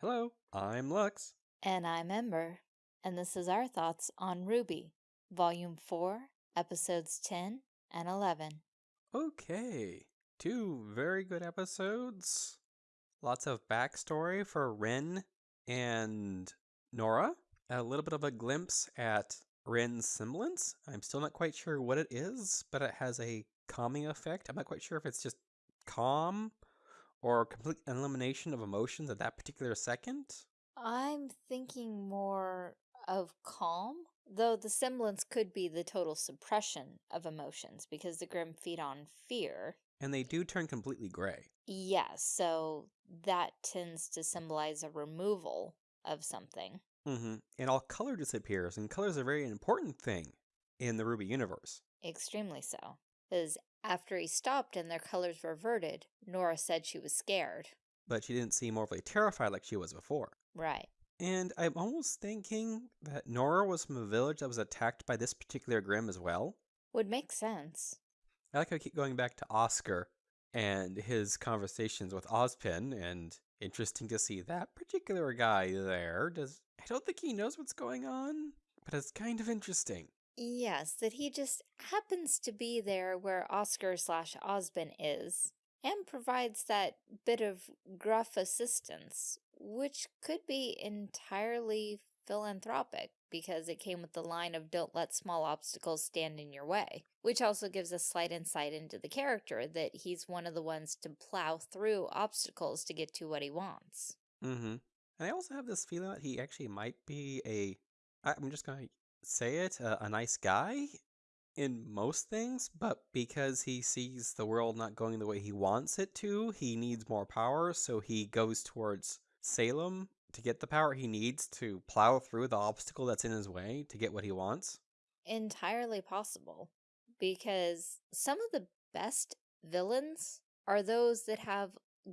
Hello, I'm Lux. And I'm Ember, and this is our thoughts on RWBY, Volume 4, Episodes 10 and 11. Okay, two very good episodes. Lots of backstory for Ren and Nora. A little bit of a glimpse at Ren's semblance. I'm still not quite sure what it is, but it has a calming effect. I'm not quite sure if it's just calm or complete elimination of emotions at that particular second. I'm thinking more of calm, though the semblance could be the total suppression of emotions because the Grimm feed on fear. And they do turn completely gray. Yes, so that tends to symbolize a removal of something. Mm-hmm. And all color disappears, and color is a very important thing in the RWBY universe. Extremely so. Because after he stopped and their colors reverted, Nora said she was scared. But she didn't seem overly terrified like she was before. Right. And I'm almost thinking that Nora was from a village that was attacked by this particular Grimm as well. Would make sense. I like how I keep going back to Oscar and his conversations with Ozpin, and interesting to see that particular guy there. Does I don't think he knows what's going on, but it's kind of interesting. Yes, that he just happens to be there where Oscar slash Ozpin is, and provides that bit of gruff assistance, which could be entirely philanthropic because it came with the line of don't let small obstacles stand in your way, which also gives a slight insight into the character that he's one of the ones to plow through obstacles to get to what he wants. Mm-hmm. And I also have this feeling that he actually might be a, I'm just going to say it, a, a nice guy in most things, but because he sees the world not going the way he wants it to, he needs more power, so he goes towards Salem to get the power he needs to plow through the obstacle that's in his way to get what he wants? Entirely possible. Because some of the best villains are those that have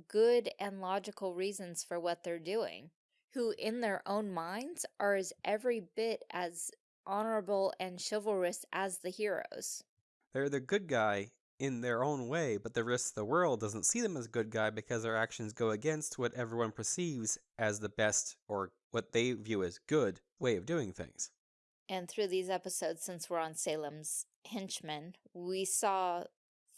good and logical reasons for what they're doing, who in their own minds are as every bit as honorable and chivalrous as the heroes. They're the good guy in their own way, but the rest of the world doesn't see them as good guy because their actions go against what everyone perceives as the best or what they view as good way of doing things. And through these episodes, since we're on Salem's henchmen, we saw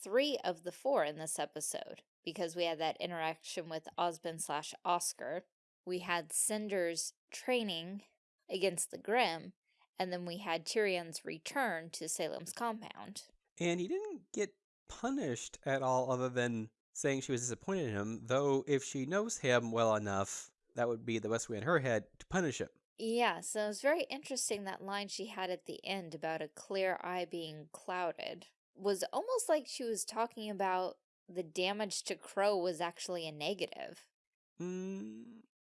three of the four in this episode because we had that interaction with Ozpin slash Oscar. We had Cinder's training against the Grimm, and then we had Tyrian's return to Salem's compound. And he didn't get punished at all other than saying she was disappointed in him, though if she knows him well enough, that would be the best way in her head to punish him. Yeah, so it was very interesting that line she had at the end about a clear eye being clouded. Was almost like she was talking about the damage to Qrow was actually a negative. Mm,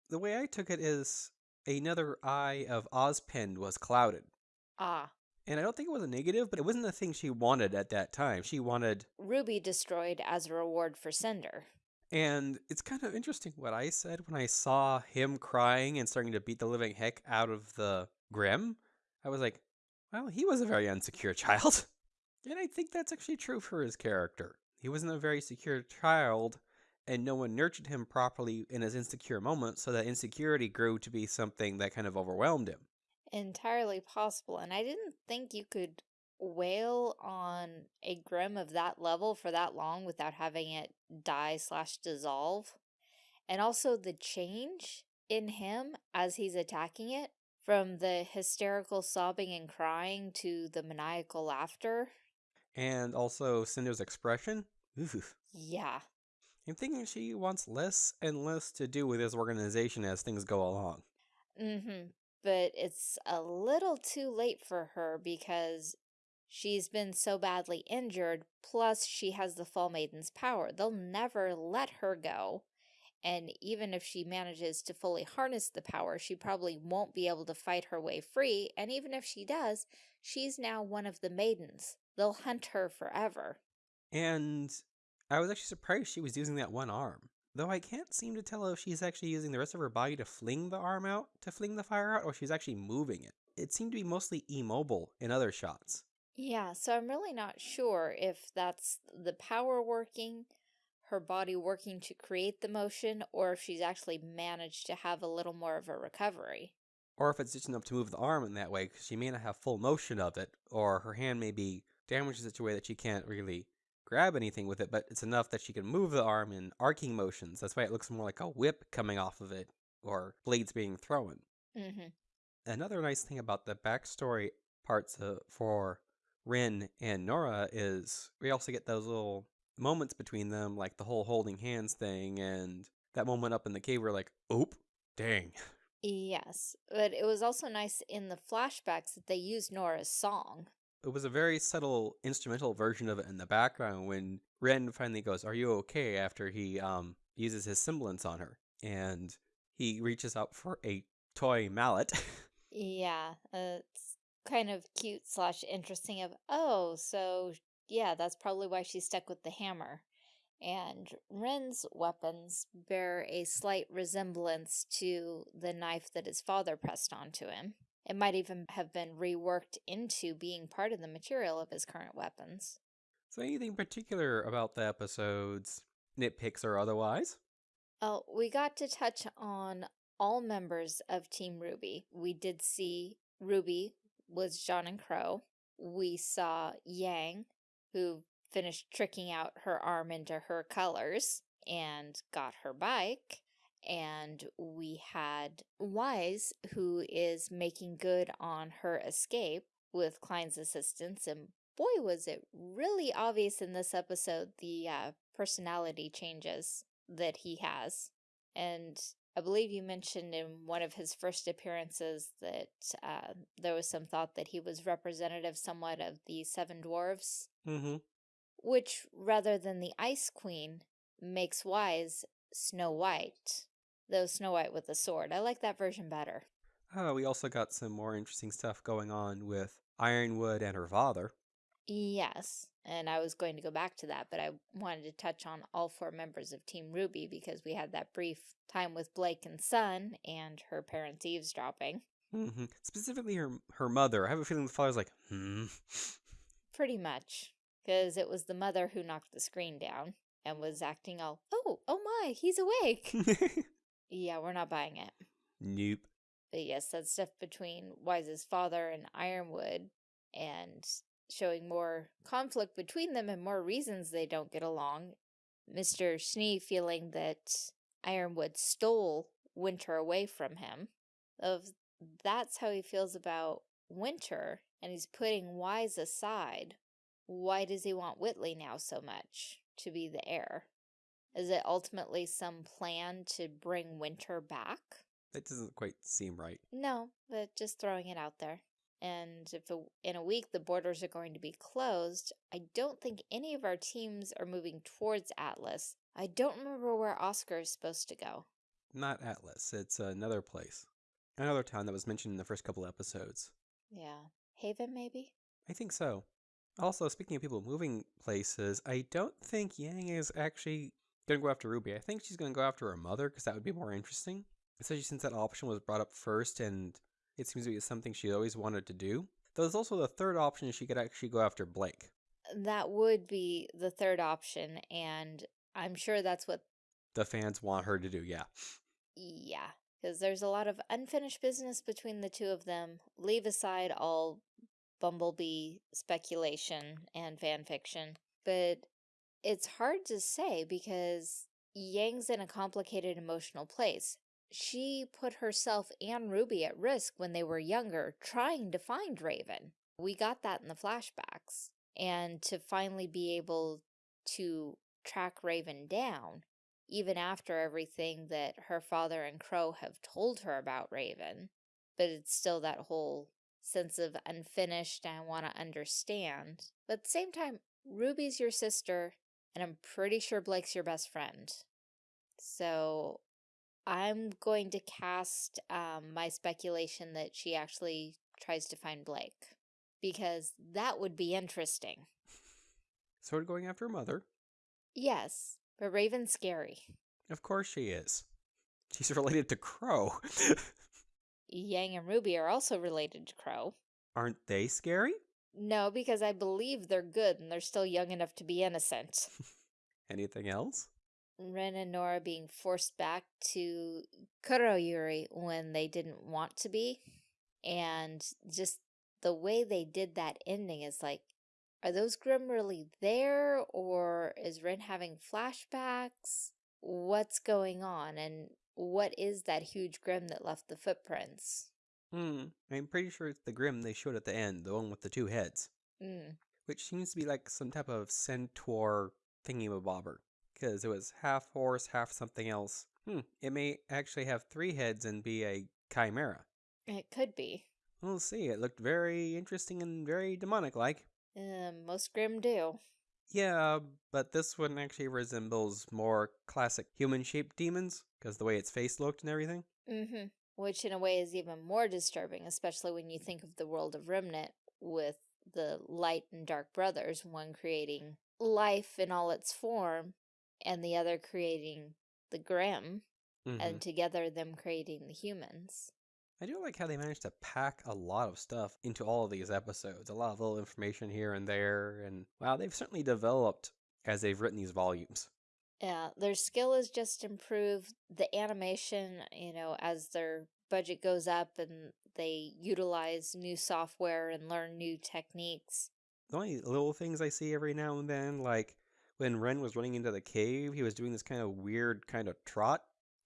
the way I took it is another eye of Ozpin was clouded. Ah. And I don't think it was a negative, but it wasn't the thing she wanted at that time. She wanted Ruby destroyed as a reward for Cinder. And it's kind of interesting what I said when I saw him crying and starting to beat the living heck out of the Grimm. I was like, well, he was a very insecure child. and I think that's actually true for his character. He wasn't a very secure child, and no one nurtured him properly in his insecure moments, so that insecurity grew to be something that kind of overwhelmed him. Entirely possible, and I didn't think you could wail on a Grimm of that level for that long without having it die slash dissolve. And also the change in him as he's attacking it from the hysterical sobbing and crying to the maniacal laughter. And also Cinder's expression. Ooh. Yeah. I'm thinking she wants less and less to do with this organization as things go along. Mm-hmm. But it's a little too late for her because she's been so badly injured, plus she has the Fall Maiden's power. They'll never let her go. And even if she manages to fully harness the power, she probably won't be able to fight her way free. And even if she does, she's now one of the maidens. They'll hunt her forever. And I was actually surprised she was using that one arm. Though I can't seem to tell if she's actually using the rest of her body to fling the arm out, to fling the fire out, or she's actually moving it. It seemed to be mostly immobile in other shots. Yeah, so I'm really not sure if that's the power working, her body working to create the motion or if she's actually managed to have a little more of a recovery. Or if it's just enough to move the arm in that way, because she may not have full motion of it, or her hand may be damaged in such a way that she can't really grab anything with it, but it's enough that she can move the arm in arcing motions. That's why it looks more like a whip coming off of it, or blades being thrown. Mm-hmm. Another nice thing about the backstory parts uh, for Ren and Nora is we also get those little moments between them, like the whole holding hands thing, and that moment up in the cave where like, oop, dang. Yes, but it was also nice in the flashbacks that they used Nora's song. It was a very subtle instrumental version of it in the background when Ren finally goes, "Are you okay?" after he um uses his semblance on her, and he reaches out for a toy mallet. yeah, uh, it's kind of cute slash interesting. Of oh, so yeah, that's probably why she's stuck with the hammer. And Ren's weapons bear a slight resemblance to the knife that his father pressed onto him. It might even have been reworked into being part of the material of his current weapons. So anything particular about the episodes, nitpicks or otherwise? Oh, we got to touch on all members of Team RWBY. We did see Ruby was Jaune and Qrow. We saw Yang, who finished tricking out her arm into her colors and got her bike. And we had Weiss, who is making good on her escape with Klein's assistance. And boy, was it really obvious in this episode, the uh, personality changes that he has. And I believe you mentioned in one of his first appearances that uh, there was some thought that he was representative somewhat of the Seven Dwarves. Mm-hmm. Which, rather than the Ice Queen, makes Weiss Snow White. Though Snow White with the sword. I like that version better. Oh, we also got some more interesting stuff going on with Ironwood and her father. Yes, and I was going to go back to that, but I wanted to touch on all four members of Team RWBY because we had that brief time with Blake and Sun and her parents eavesdropping. Mm -hmm. Specifically her her mother. I have a feeling the father's like, hmm. Pretty much, because it was the mother who knocked the screen down and was acting all, oh, oh my, he's awake. yeah, we're not buying it. Nope. But yes, that stuff between Weiss's father and Ironwood and showing more conflict between them and more reasons they don't get along. Mr. Schnee feeling that Ironwood stole Winter away from him. Of That's how he feels about Winter, and he's putting Weiss aside. Why does he want Whitley now so much to be the heir? Is it ultimately some plan to bring Winter back? That doesn't quite seem right. No, but just throwing it out there and if a, in a week the borders are going to be closed, I don't think any of our teams are moving towards Atlas. I don't remember where Oscar is supposed to go. Not Atlas. It's another place. Another town that was mentioned in the first couple episodes. Yeah. Haven, maybe? I think so. Also, speaking of people moving places, I don't think Yang is actually going to go after Ruby. I think she's going to go after her mother because that would be more interesting. Especially since that option was brought up first and it seems to be something she always wanted to do. There's also the third option she could actually go after Blake. That would be the third option, and I'm sure that's what the fans want her to do, yeah. Yeah, because there's a lot of unfinished business between the two of them. Leave aside all Bumblebee speculation and fan fiction, but it's hard to say because Yang's in a complicated emotional place she put herself and Ruby at risk when they were younger trying to find Raven. We got that in the flashbacks. And to finally be able to track Raven down, even after everything that her father and Qrow have told her about Raven, but it's still that whole sense of unfinished I want to understand. But at the same time, Ruby's your sister, and I'm pretty sure Blake's your best friend. So I'm going to cast um, my speculation that she actually tries to find Blake. Because that would be interesting. Sort of going after her mother. Yes, but Raven's scary. Of course she is. She's related to Qrow. Yang and Ruby are also related to Qrow. Aren't they scary? No, because I believe they're good and they're still young enough to be innocent. Anything else? Ren and Nora being forced back to Kuroyuri when they didn't want to be. And just the way they did that ending is like, are those Grimm really there? Or is Ren having flashbacks? What's going on? And what is that huge Grimm that left the footprints? Hmm. I'm pretty sure it's the Grimm they showed at the end, the one with the two heads. Mm. Which seems to be like some type of centaur thingy-mabobber. Because it was half horse, half something else. Hmm. It may actually have three heads and be a chimera. It could be. We'll see. It looked very interesting and very demonic-like. Uh, most Grimm do. Yeah, but this one actually resembles more classic human-shaped demons, because the way its face looked and everything. Mm-hmm. Which in a way is even more disturbing, especially when you think of the world of Remnant with the light and dark brothers, one creating life in all its form, and the other creating the Grimm, Mhm. and together them creating the humans. I do like how they managed to pack a lot of stuff into all of these episodes. A lot of little information here and there, and wow, they've certainly developed as they've written these volumes. Yeah, their skill is just improved. The animation, you know, as their budget goes up and they utilize new software and learn new techniques. The only little things I see every now and then, like when Ren was running into the cave, he was doing this kind of weird kind of trot.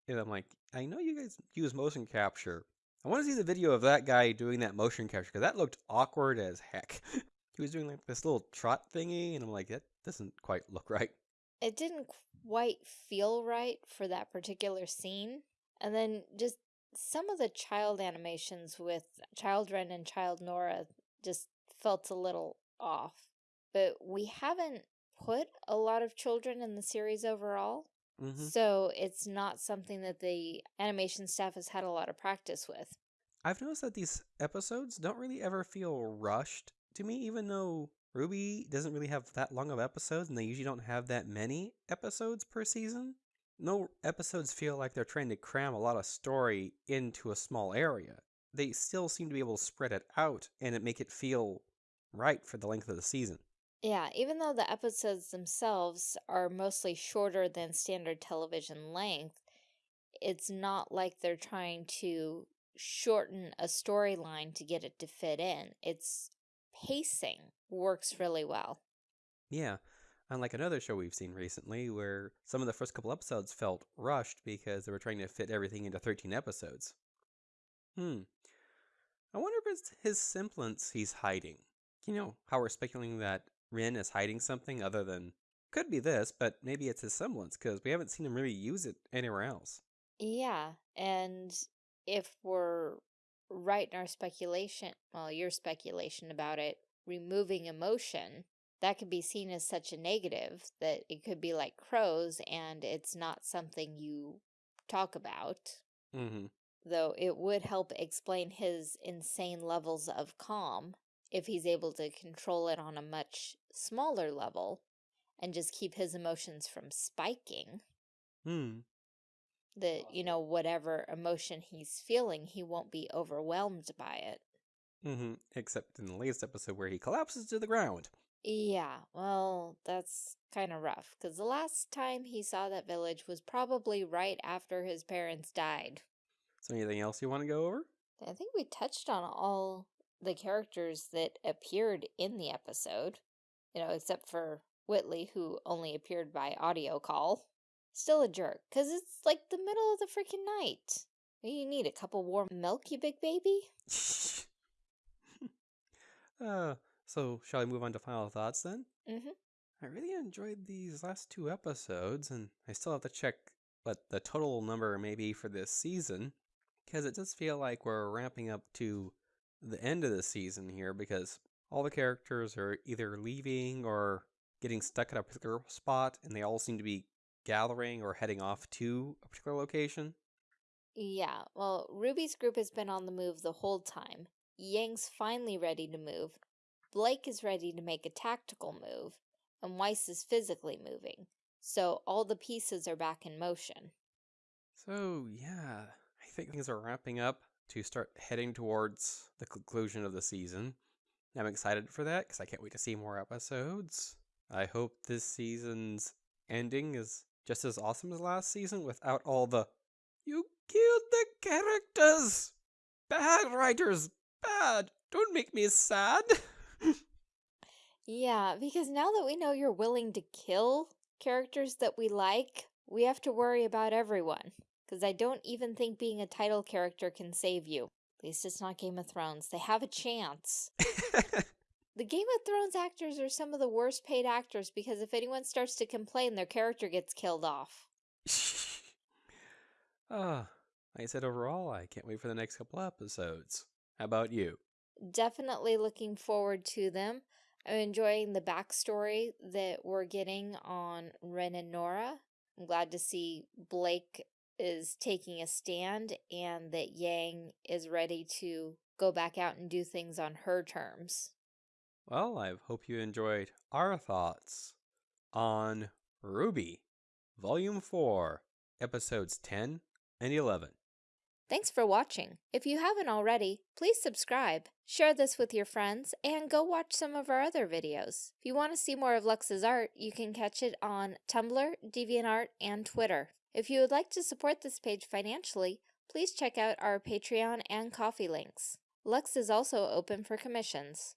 And I'm like, I know you guys use motion capture. I want to see the video of that guy doing that motion capture because that looked awkward as heck. he was doing like this little trot thingy, and I'm like, that doesn't quite look right. It didn't quite feel right for that particular scene. And then just some of the child animations with Child Ren and Child Nora just felt a little off. But we haven't put a lot of children in the series overall. hmm So it's not something that the animation staff has had a lot of practice with. I've noticed that these episodes don't really ever feel rushed to me, even though RWBY doesn't really have that long of episodes and they usually don't have that many episodes per season. No episodes feel like they're trying to cram a lot of story into a small area. They still seem to be able to spread it out and it make it feel right for the length of the season. Yeah, even though the episodes themselves are mostly shorter than standard television length, it's not like they're trying to shorten a storyline to get it to fit in. Its pacing works really well. Yeah, unlike another show we've seen recently where some of the first couple episodes felt rushed because they were trying to fit everything into 13 episodes. Hmm. I wonder if it's his semblance he's hiding. You know, how we're speculating that Ren is hiding something other than. Could be this, but maybe it's his semblance because we haven't seen him really use it anywhere else. Yeah, and if we're right in our speculation, well, your speculation about it, removing emotion, that could be seen as such a negative that it could be like Qrow's and it's not something you talk about. Mm-hmm. Though it would help explain his insane levels of calm if he's able to control it on a much smaller level and just keep his emotions from spiking Hmm. that you know whatever emotion he's feeling he won't be overwhelmed by it Mm-hmm. Except in the latest episode where he collapses to the ground. yeah well that's kind of rough because the last time he saw that village was probably right after his parents died So anything else you want to go over? i think we touched on all the characters that appeared in the episode you know except for whitley who only appeared by audio call still a jerk because it's like the middle of the freaking night you need a cup of warm milk you big baby uh, so shall I move on to final thoughts then? mm-hmm I really enjoyed these last two episodes, and I still have to check what the total number may be for this season, because it does feel like we're ramping up to the end of the season here, because all the characters are either leaving or getting stuck at a particular spot, and they all seem to be gathering or heading off to a particular location. Yeah, well, Ruby's group has been on the move the whole time. Yang's finally ready to move. Blake is ready to make a tactical move, and Weiss is physically moving. So all the pieces are back in motion. So, yeah, I think things are wrapping up to start heading towards the conclusion of the season. I'm excited for that because I can't wait to see more episodes. I hope this season's ending is just as awesome as last season without all the you killed the characters. Bad writers, bad. Don't make me sad. Yeah, because now that we know you're willing to kill characters that we like, we have to worry about everyone. Because I don't even think being a title character can save you. At least it's not Game of Thrones. They have a chance. the Game of Thrones actors are some of the worst paid actors because if anyone starts to complain, their character gets killed off. Ah, like I said overall, I can't wait for the next couple episodes. How about you? Definitely looking forward to them. I'm enjoying the backstory that we're getting on Ren and Nora. I'm glad to see Blake is taking a stand and that Yang is ready to go back out and do things on her terms. Well, I hope you enjoyed our thoughts on RWBY, Volume 4, Episodes 10 and 11. Thanks for watching. If you haven't already, please subscribe, share this with your friends, and go watch some of our other videos. If you want to see more of Lux's art, you can catch it on Tumblr, DeviantArt, and Twitter. If you would like to support this page financially, please check out our Patreon and Ko-fi links. Lux is also open for commissions.